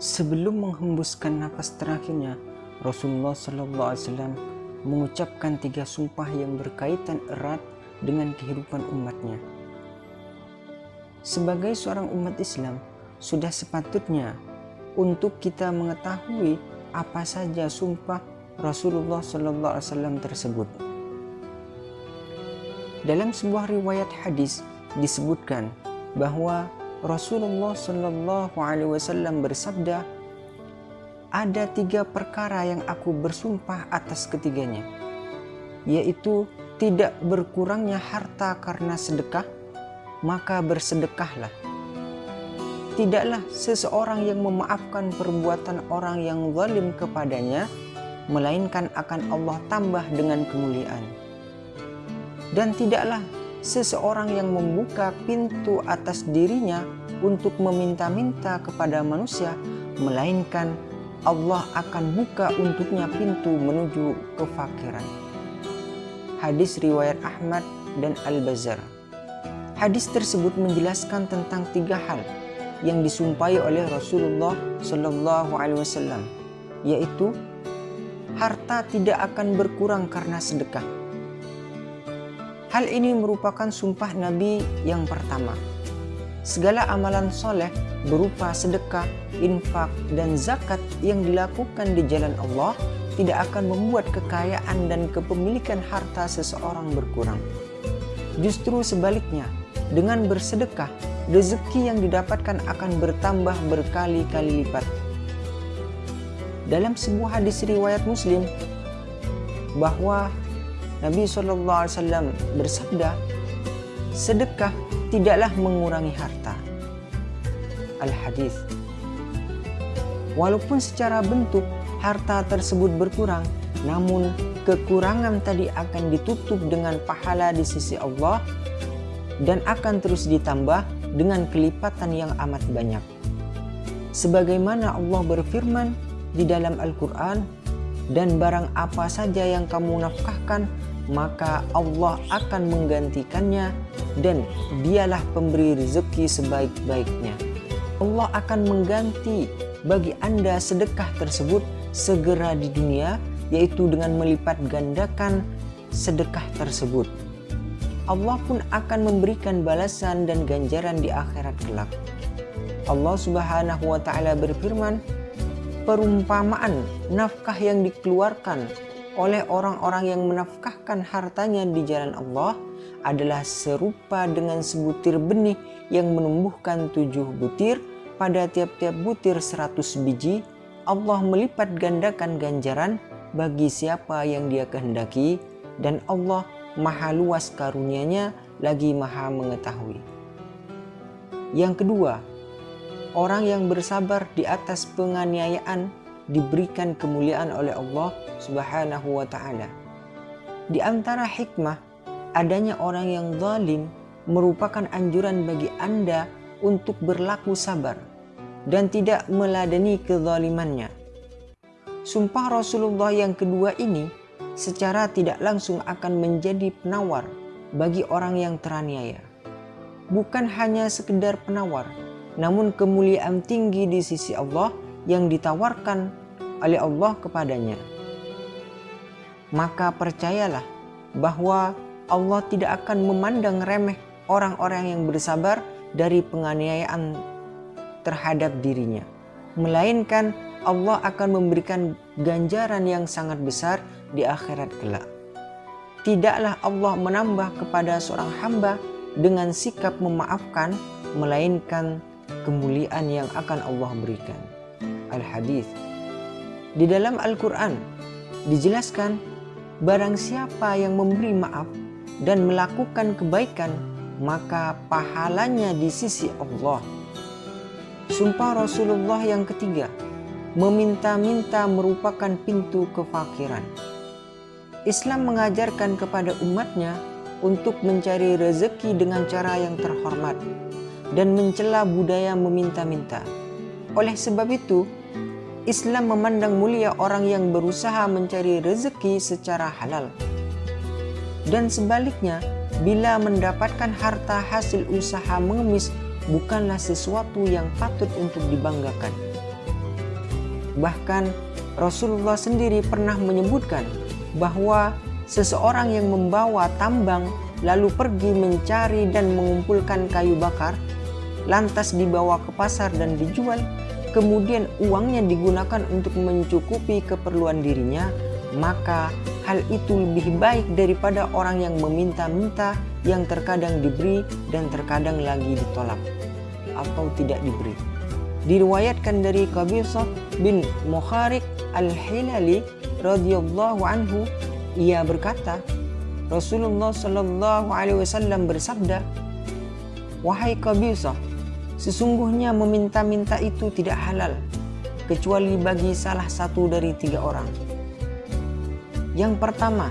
Sebelum menghembuskan nafas terakhirnya, Rasulullah Sallallahu Alaihi Wasallam mengucapkan tiga sumpah yang berkaitan erat dengan kehidupan umatnya. Sebagai seorang umat Islam, sudah sepatutnya untuk kita mengetahui apa saja sumpah Rasulullah Sallallahu Alaihi Wasallam tersebut. Dalam sebuah riwayat hadis disebutkan bahwa Rasulullah Shallallahu Alaihi Wasallam bersabda, ada tiga perkara yang aku bersumpah atas ketiganya, yaitu tidak berkurangnya harta karena sedekah, maka bersedekahlah. Tidaklah seseorang yang memaafkan perbuatan orang yang zalim kepadanya, melainkan akan Allah tambah dengan kemuliaan. Dan tidaklah seseorang yang membuka pintu atas dirinya untuk meminta-minta kepada manusia, melainkan Allah akan buka untuknya pintu menuju kefakiran. Hadis riwayat Ahmad dan Al-Bazar. Hadis tersebut menjelaskan tentang tiga hal yang disumpahi oleh Rasulullah Wasallam, yaitu harta tidak akan berkurang karena sedekah Hal ini merupakan sumpah Nabi yang pertama. Segala amalan soleh berupa sedekah, infak, dan zakat yang dilakukan di jalan Allah tidak akan membuat kekayaan dan kepemilikan harta seseorang berkurang. Justru sebaliknya, dengan bersedekah, rezeki yang didapatkan akan bertambah berkali-kali lipat. Dalam sebuah hadis riwayat Muslim, bahwa Nabi SAW bersabda, sedekah tidaklah mengurangi harta. Al-Hadis Walaupun secara bentuk harta tersebut berkurang, namun kekurangan tadi akan ditutup dengan pahala di sisi Allah dan akan terus ditambah dengan kelipatan yang amat banyak. Sebagaimana Allah berfirman di dalam Al-Quran, dan barang apa saja yang kamu nafkahkan maka Allah akan menggantikannya dan dialah pemberi rezeki sebaik-baiknya. Allah akan mengganti bagi Anda sedekah tersebut segera di dunia yaitu dengan melipat gandakan sedekah tersebut. Allah pun akan memberikan balasan dan ganjaran di akhirat kelak. Allah Subhanahu wa taala berfirman, perumpamaan nafkah yang dikeluarkan oleh orang-orang yang menafkahkan hartanya di jalan Allah adalah serupa dengan sebutir benih yang menumbuhkan tujuh butir. Pada tiap-tiap butir seratus biji Allah melipat gandakan ganjaran bagi siapa yang dia kehendaki dan Allah maha luas karunianya lagi maha mengetahui. Yang kedua orang yang bersabar di atas penganiayaan diberikan kemuliaan oleh Allah Subhanahu wa taala. Di antara hikmah adanya orang yang zalim merupakan anjuran bagi Anda untuk berlaku sabar dan tidak meladeni kezalimannya. Sumpah Rasulullah yang kedua ini secara tidak langsung akan menjadi penawar bagi orang yang teraniaya. Bukan hanya sekedar penawar, namun kemuliaan tinggi di sisi Allah yang ditawarkan oleh Allah kepadanya. Maka percayalah bahwa Allah tidak akan memandang remeh orang-orang yang bersabar dari penganiayaan terhadap dirinya. Melainkan Allah akan memberikan ganjaran yang sangat besar di akhirat kelak. Tidaklah Allah menambah kepada seorang hamba dengan sikap memaafkan, melainkan kemuliaan yang akan Allah berikan. Al-Hadis di dalam Al-Quran dijelaskan barang siapa yang memberi maaf dan melakukan kebaikan maka pahalanya di sisi Allah. Sumpah Rasulullah yang ketiga meminta-minta merupakan pintu kefakiran. Islam mengajarkan kepada umatnya untuk mencari rezeki dengan cara yang terhormat dan mencela budaya meminta-minta. Oleh sebab itu, Islam memandang mulia orang yang berusaha mencari rezeki secara halal. Dan sebaliknya, bila mendapatkan harta hasil usaha mengemis bukanlah sesuatu yang patut untuk dibanggakan. Bahkan Rasulullah sendiri pernah menyebutkan bahwa seseorang yang membawa tambang lalu pergi mencari dan mengumpulkan kayu bakar, lantas dibawa ke pasar dan dijual, kemudian uangnya digunakan untuk mencukupi keperluan dirinya, maka hal itu lebih baik daripada orang yang meminta-minta yang terkadang diberi dan terkadang lagi ditolak atau tidak diberi. Diriwayatkan dari Qabisah bin Mukharik al-Hilali radhiyallahu anhu ia berkata Rasulullah Shallallahu Alaihi Wasallam bersabda, wahai Qabisah, sesungguhnya meminta-minta itu tidak halal kecuali bagi salah satu dari tiga orang. Yang pertama,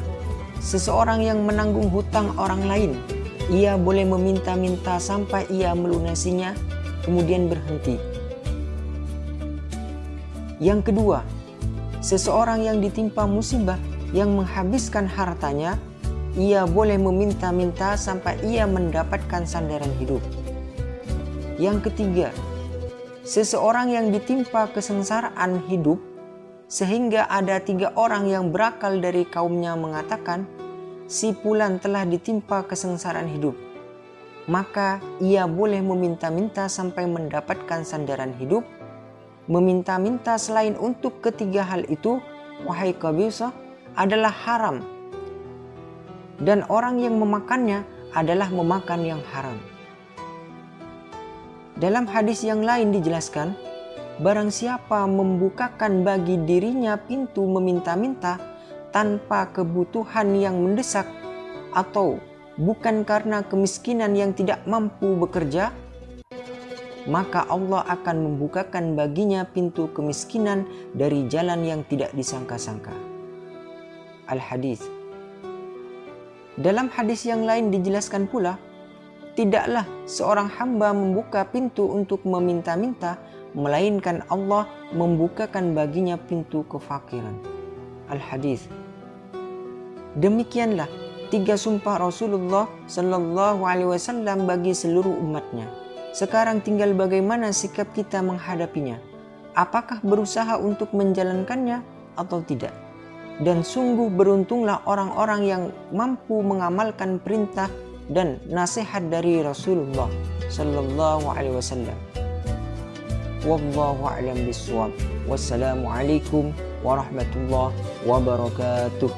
seseorang yang menanggung hutang orang lain, ia boleh meminta-minta sampai ia melunasinya, kemudian berhenti. Yang kedua, seseorang yang ditimpa musibah yang menghabiskan hartanya, ia boleh meminta-minta sampai ia mendapatkan sandaran hidup. Yang ketiga, seseorang yang ditimpa kesengsaraan hidup sehingga ada tiga orang yang berakal dari kaumnya mengatakan, si Pulan telah ditimpa kesengsaraan hidup. Maka ia boleh meminta-minta sampai mendapatkan sandaran hidup. Meminta-minta selain untuk ketiga hal itu, wahai Qabisah, adalah haram dan orang yang memakannya adalah memakan yang haram. Dalam hadis yang lain dijelaskan, barang siapa membukakan bagi dirinya pintu meminta-minta tanpa kebutuhan yang mendesak atau bukan karena kemiskinan yang tidak mampu bekerja, maka Allah akan membukakan baginya pintu kemiskinan dari jalan yang tidak disangka-sangka. Al-Hadis dalam hadis yang lain dijelaskan pula, tidaklah seorang hamba membuka pintu untuk meminta-minta, melainkan Allah membukakan baginya pintu kefakiran. Al-Hadis. Demikianlah tiga sumpah Rasulullah Shallallahu Alaihi Wasallam bagi seluruh umatnya. Sekarang tinggal bagaimana sikap kita menghadapinya. Apakah berusaha untuk menjalankannya atau tidak? dan sungguh beruntunglah orang-orang yang mampu mengamalkan perintah dan nasihat dari Rasulullah sallallahu alaihi wasallam. Wallahu a'lam bishawab. Wassalamualaikum warahmatullahi wabarakatuh.